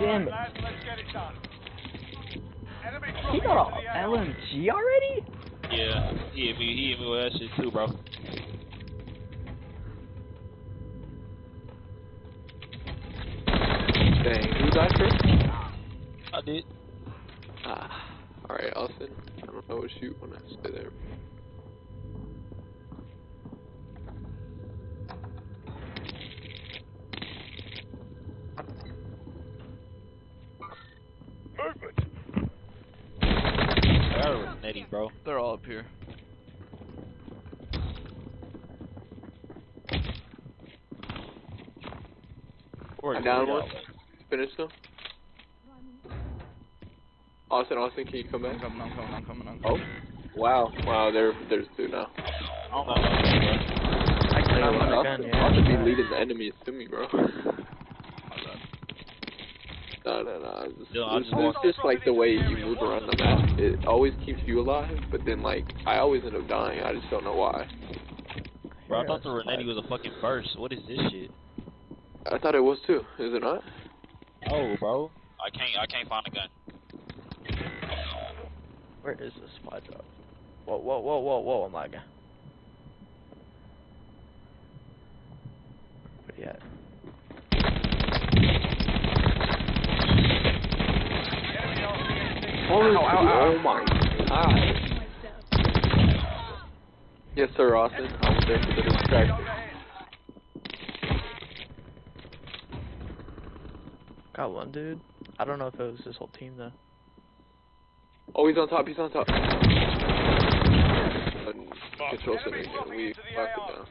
damn it. Let's get it done. He got a. LMG already? Yeah, he hit me. He hit me with that shit too, bro. Dang, who died first? I did. Ah, alright, Austin. I don't know what shoot when I stay there. Movement. That was Netty, bro. They're all up here. Where I'm down one. at? Finish them. Austin, Austin, can you come I'm coming, I'm coming, I'm coming, I'm Oh, wow, wow, there, there's two now. I don't know. I cannot run a yeah. Austin be leading the enemies to me, bro. My bad. No, no, no. It's, just, Yeah, it's, just it's just like the way you move around the map. It always keeps you alive, but then like I always end up dying. I just don't know why. Bro, I thought the Renetti was a fucking burst. What is this shit? I thought it was too. Is it not? Oh, bro. I can't. I can't find a gun. Where is this supply drop? Whoa, whoa, whoa, whoa, whoa, oh I'm lagging. Where you at? Enemy RCXD. Oh, ow, ow. oh my god. Yes, sir, Austin. I was there for the distraction. Got one dude. I don't know if it was this whole team though. Oh, he's on top. He's on top. Control center. We into locked it down.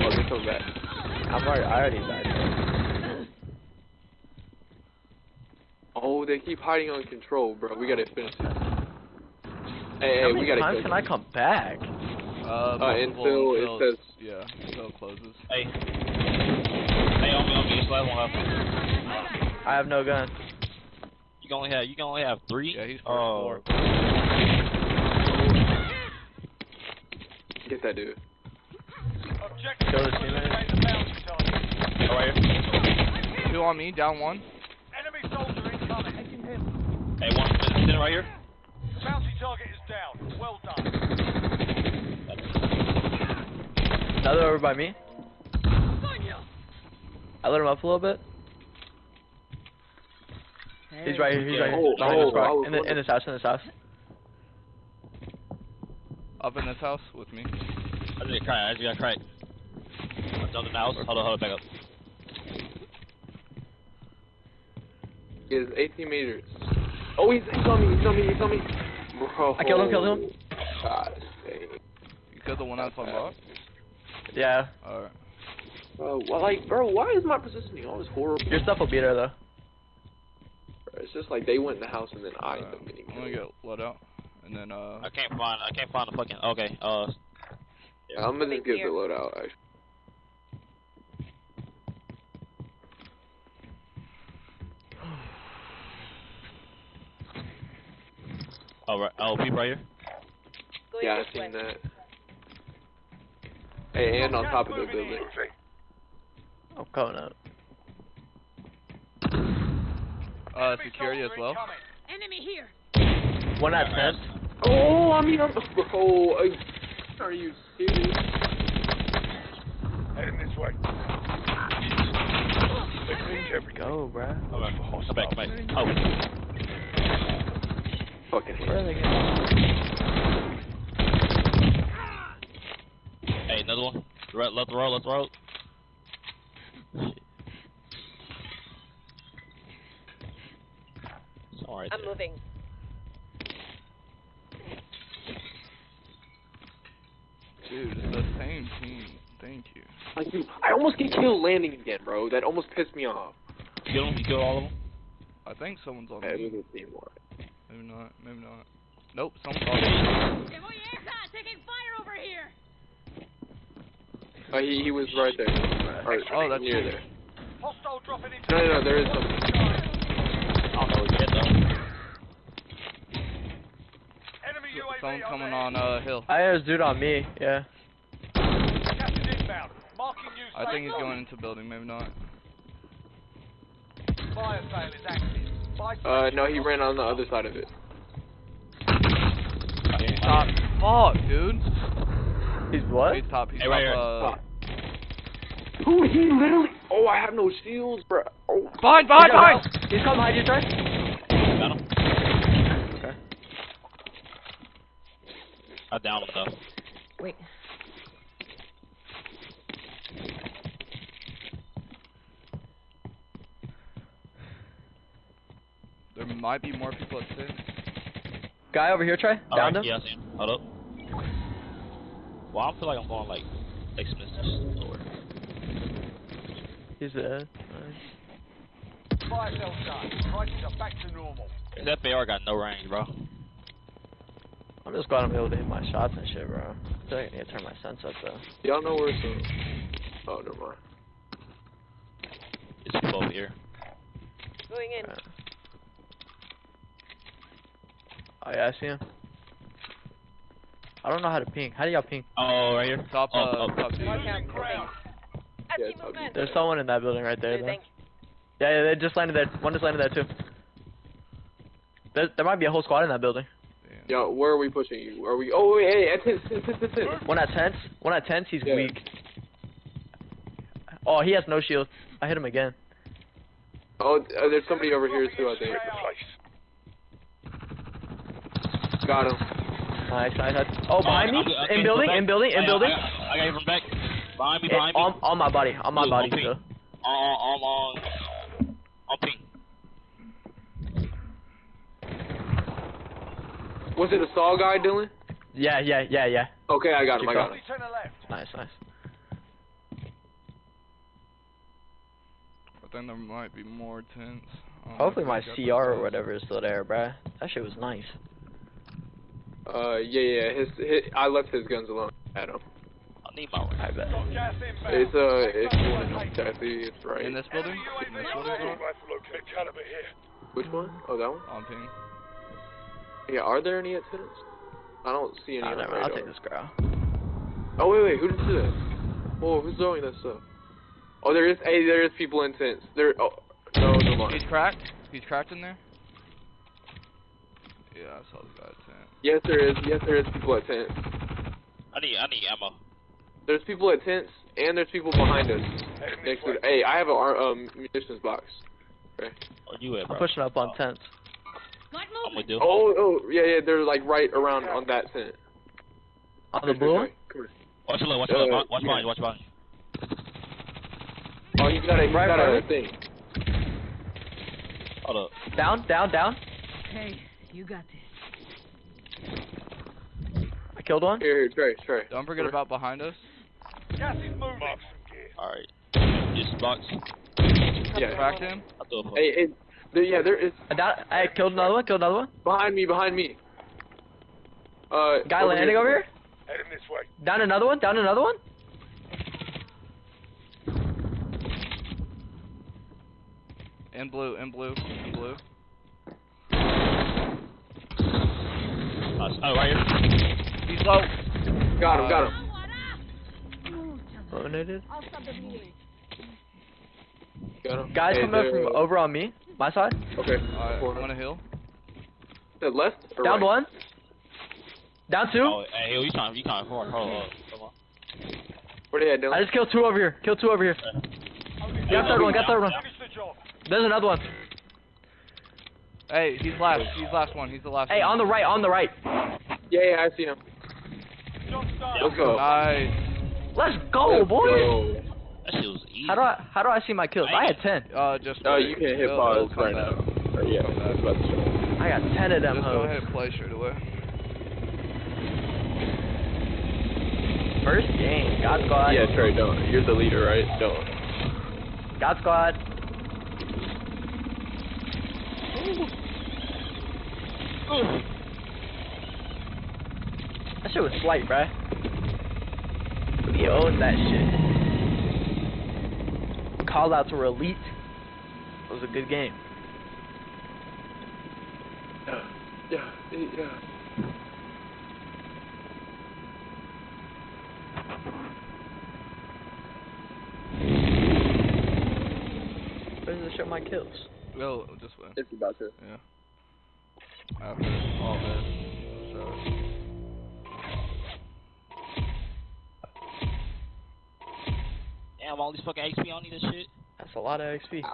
Oh, they're coming back. I'm already, I already died. Oh, they keep hiding on control, bro. We gotta finish it. Hey, How hey, many we gotta times can. I come back? Uh, multiple until it says- Yeah, until it closes. Hey. Hey, on me, on me. This last one up. I have no gun. You can only have. You can only have three. Yeah, he's first Oh. floor. Get that dude. Objective Kill is the to teammate. eliminate the bounty target. Oh, right here. Two on me, down one. Enemy soldier incoming. Hey, one sitting right here. The bounty target is down. Well done. Another over by me. I lit him up a little bit. He's right here. He's right here. Oh, Behind oh, this rock. In, the, oh, in this house. In this house. Up in this house with me. I just got cracked. I just got cracked. I jumped in the house. Hold on, hold on, back up. He has 18 meters. Oh, he's, he's on me. He's on me. He's on me. Bro. I killed him, killed him. God dang. You killed the one that's on box? Yeah. Alright. Bro, well, like, bro, why is my positioning always horrible? Your stuff will be there though. It's just like they went in the house and then I end Alright. up getting I'm gonna get let out. And then, uh, I can't find. I can't find the fucking. Okay. Uh. Yeah, I'm gonna just get the loadout. Actually. Oh, right. Oh, people right here. Yeah, I've seen that. Hey, and on top of the Moving building. in. I'm coming up. Uh, security as well. Enemy here. One at tent. Oh, I mean, I'm, bro, uh, are you serious? Heading this way. They think every Go, bruh. Come back. Come back. Come back. Oh. Fucking hate Where are they going? Hey, another one. Right, left row. Left row. Shit. It's all right I'm there. moving. Dude, it's the same team. Thank you. Like, you, I almost get killed landing again, bro. That almost pissed me off. You kill them. You kill all of them. I think someone's on Hey, me. we can. Maybe not. Maybe not. Nope, someone's on me. taking fire over here. Oh, he, he was right there. Or, Oh, that's near you. there. hostile No, no, the no, there is area. some. I don't know. Get them. Enemy UAV Someone's coming on, uh, hill. I had a dude on me. Yeah. Gas is inbound. Marking new I think he's going into building, maybe not. zone. fire sale is active. Buy Uh, no, he ran on the other side of it. Top. Fuck, dude. He's what? He's top. He's Hey, top. here. Uh, Who he literally? Oh, I have no shields, bro. Oh, behind, behind, behind. He's coming behind you, Trey. Got him. Okay. I downed him though. Wait. There might be more people at six. Guy over here, Trey. Downed Alright, him. yeah, I see him. Hold up. Well, I feel like I'm going like six minutes nowhere. He's dead. Nice. fire sale done. Prices are back to normal. This FAR got no range, bro. I'm just glad I'm able to hit my shots and shit, bro. I feel like I need to turn my sense up though. y'all know where it's Oh, never mind. It's people over here. Going in. Yeah. Oh yeah, I see him. I don't know how to ping. How do y'all ping? Oh, right here. Top, Oh, uh, oh. top two. Losing ground. Yeah, Empty. There's someone in that building right there. Though. Yeah, yeah, they just landed there. One just landed there too. There, there might be a whole squad in that building. Yo, where are we pushing you? Are we? Oh, wait, hey, at ten, ten, ten, ten, ten. One at tents. One at tents. He's Yeah. weak. Oh, he has no shield. I hit him again. Oh, uh, there's somebody over here too. I think. Got him. Nice, nice. nice. Oh, behind me. I'm good, I'm In building. In building. In building. I got, him from back. Behind me, Eh, behind me. On, on my body. On my Blue, body. on ping. So. On, on, on, on Was it a saw guy, Dylan? Yeah, yeah, yeah, yeah. Okay, I got him. Keep I got going. him. Only ten are left. Nice, nice. I think there might be more tents. I don't know Hopefully my CR or whatever is still there, bruh. That shit was nice. Uh, yeah, yeah. His, his, I left his guns alone. At him. I need my I bet. Got. It's uh, if Next you up, want to know location. it's right. In this building? In this building? Rob? Caliber here. Which one? Oh, that one. On ping. Yeah. Are there any at? I don't see any. Oh, never mind. I'll take this girl. Oh wait, wait. Who did do that? Whoa, who's throwing that stuff? Oh, there is. Hey, there is people in tents. There. Oh, no, no mind. He's cracked. He's cracked in there. Yeah, I saw the guy at tent. Yes, there is. Yes, there is people at tents. I need, I need ammo. There's people at tents, and there's people behind us. Next to. Hey, I have a ar- um munitions box. Where you at, I'm pushing up on tents. Got I'm movement. Oh, oh, yeah, yeah. They're like right around on that tent. On the blue one? Watch your left, watch your Uh, left. Watch yeah. behind you, watch behind. Oh, he's got a. He's Right got a front. thing. Hold up. Down, down, down. Okay, you got this. I killed one. Here, here, Trey, Trey. Don't forget about behind us. Gas is moving. Alright. Just box. Yeah. Cracked him. I'll do it Hey, hey. There, yeah, there is I, down, I killed another one. Killed another one. behind me, behind me. Uh. Guy landing over here. Heading this way. Down another one. Down another one. In blue. In blue. In blue. Oh, right here. He's low. Got him, got him. Eliminated. I'll stop the bleeding. Got him. Guys Hey, coming up from uh, over on me. My side. Okay. Alright, Four. want a hill? The left or Down right? one. Down two. Oh, hey, yo, you trying, you trying, hold on, hold on, hold on. Where they at, Dylan? I just killed two over here. Killed two over here. Got third one. Got third one. Finish the job. There's another one. Hey, he's last. He's last one. He's the last Hey, one. on the right. On the right. Yeah, yeah, I see him. Job's done. Let's go. Nice. Let's go, Let's boy. go. That shit was easy. How do I how do I see my kills? I had ten. Uh, just. Wait. you can hit He'll- pause right now. Or, yeah, Come I was back. about to show. I got ten of them Just go ahead and play straight away. First game. God Squad. Yeah, Trey, don't. You're the leader, right? Don't. God Squad. That shit was slight, bruh. We owned that shit. Call out to Elite. It was a good game. Yeah, yeah, yeah. Where does it show my kills? Well, this way. If you're about to. Yeah. After all this. So. Damn, all these fucking XP on need this shit. That's a lot of XP.